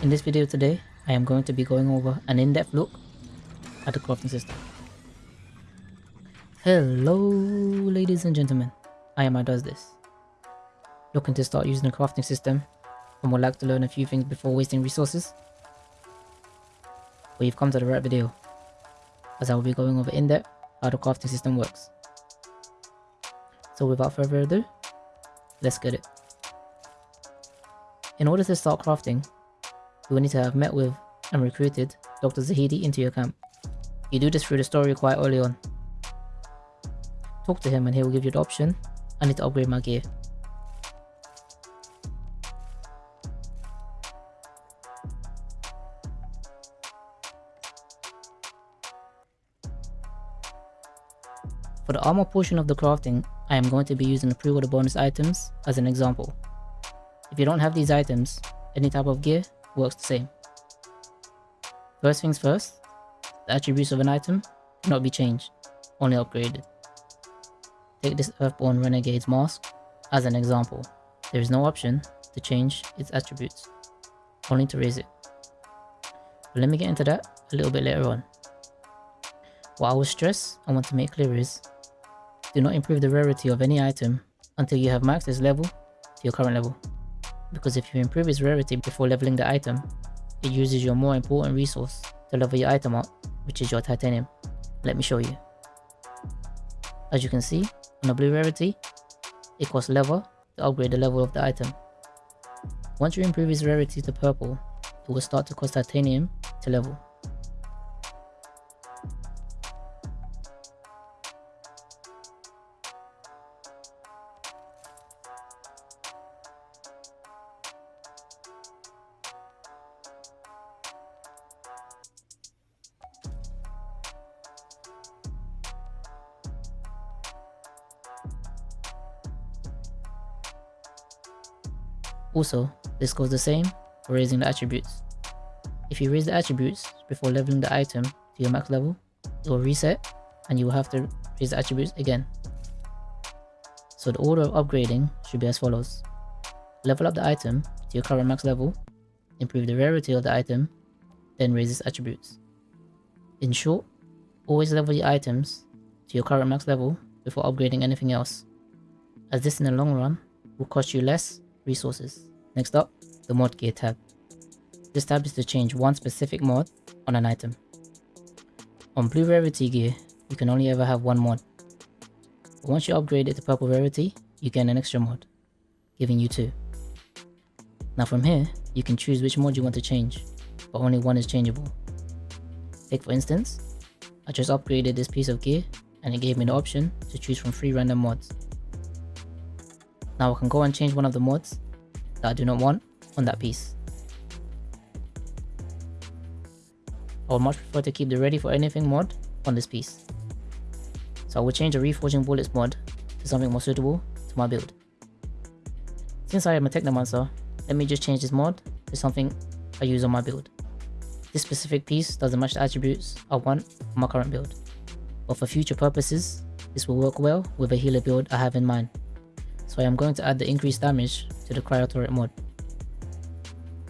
In this video today, I am going to be going over an in-depth look at the crafting system. Hello ladies and gentlemen, I am I does this. Looking to start using the crafting system and would like to learn a few things before wasting resources? Well you've come to the right video, as I will be going over in-depth how the crafting system works. So without further ado, let's get it. In order to start crafting, will need to have met with and recruited Dr. Zahedi into your camp. You do this through the story quite early on. Talk to him and he will give you the option, I need to upgrade my gear. For the armor portion of the crafting, I am going to be using the pre-order bonus items as an example. If you don't have these items, any type of gear works the same. First things first, the attributes of an item cannot be changed, only upgraded. Take this Earthborn Renegade's mask as an example. There is no option to change its attributes, only to raise it. But let me get into that a little bit later on. What I will stress I want to make clear is, do not improve the rarity of any item until you have maxed its level to your current level because if you improve its rarity before leveling the item, it uses your more important resource to level your item up, which is your titanium. Let me show you. As you can see, on the blue rarity, it costs level to upgrade the level of the item. Once you improve its rarity to purple, it will start to cost titanium to level. Also, this goes the same for raising the attributes. If you raise the attributes before leveling the item to your max level, it will reset and you will have to raise the attributes again. So the order of upgrading should be as follows. Level up the item to your current max level, improve the rarity of the item, then raise its attributes. In short, always level your items to your current max level before upgrading anything else, as this in the long run will cost you less resources. Next up, the mod gear tab. This tab is to change one specific mod on an item. On blue rarity gear, you can only ever have one mod. But once you upgrade it to purple rarity, you gain an extra mod, giving you two. Now from here, you can choose which mod you want to change, but only one is changeable. Take for instance, I just upgraded this piece of gear and it gave me the option to choose from three random mods. Now I can go and change one of the mods that I do not want on that piece. I would much prefer to keep the ready for anything mod on this piece. So I will change the reforging bullets mod to something more suitable to my build. Since I am a Technomancer, let me just change this mod to something I use on my build. This specific piece doesn't match the attributes I want on my current build. But for future purposes, this will work well with a healer build I have in mind so I am going to add the increased damage to the cryo turret mod.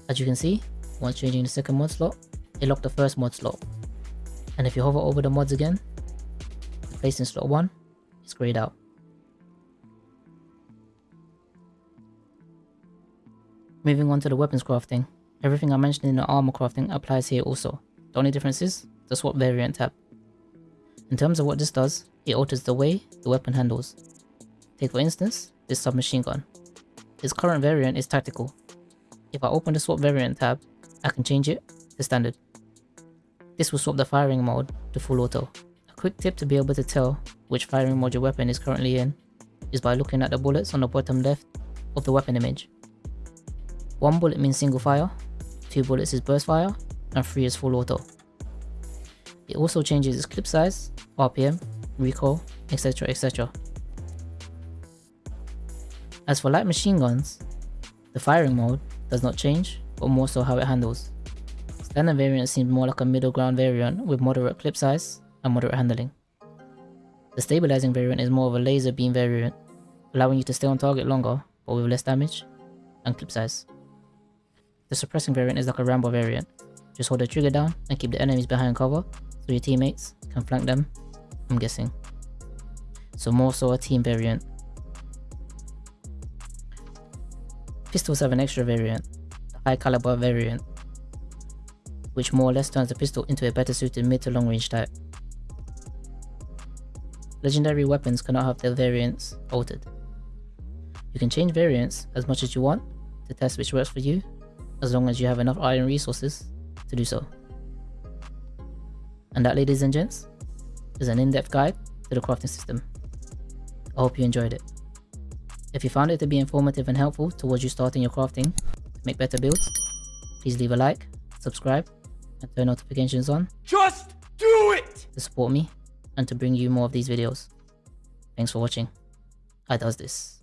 As you can see, once changing the second mod slot, it locked the first mod slot. And if you hover over the mods again, place in slot 1 is grayed out. Moving on to the weapons crafting, everything I mentioned in the armor crafting applies here also. The only difference is the swap variant tab. In terms of what this does, it alters the way the weapon handles. Take for instance, this submachine gun. Its current variant is tactical. If I open the swap variant tab, I can change it to standard. This will swap the firing mode to full auto. A quick tip to be able to tell which firing mode your weapon is currently in is by looking at the bullets on the bottom left of the weapon image. One bullet means single fire, two bullets is burst fire, and three is full auto. It also changes its clip size, RPM, recoil, etc etc. As for light machine guns, the firing mode does not change, but more so how it handles. Standard variant seems more like a middle ground variant with moderate clip size and moderate handling. The stabilizing variant is more of a laser beam variant, allowing you to stay on target longer but with less damage and clip size. The suppressing variant is like a Rambo variant. Just hold the trigger down and keep the enemies behind cover so your teammates can flank them, I'm guessing. So more so a team variant. Pistols have an extra variant, the high caliber variant, which more or less turns the pistol into a better suited mid to long range type. Legendary weapons cannot have their variants altered. You can change variants as much as you want to test which works for you, as long as you have enough iron resources to do so. And that ladies and gents, is an in-depth guide to the crafting system. I hope you enjoyed it. If you found it to be informative and helpful towards you starting your crafting to make better builds, please leave a like, subscribe, and turn notifications on. Just do it! To support me and to bring you more of these videos. Thanks for watching. I does this.